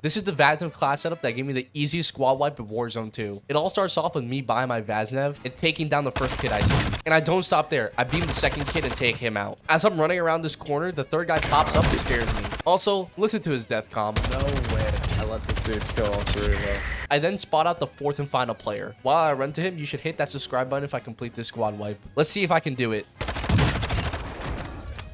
This is the Vaznev class setup that gave me the easiest squad wipe of Warzone 2. It all starts off with me buying my Vaznev and taking down the first kid I see. And I don't stop there. I beam the second kid and take him out. As I'm running around this corner, the third guy pops up and scares me. Also, listen to his death com. No way. I let this dude kill all three of us. I then spot out the fourth and final player. While I run to him, you should hit that subscribe button if I complete this squad wipe. Let's see if I can do it.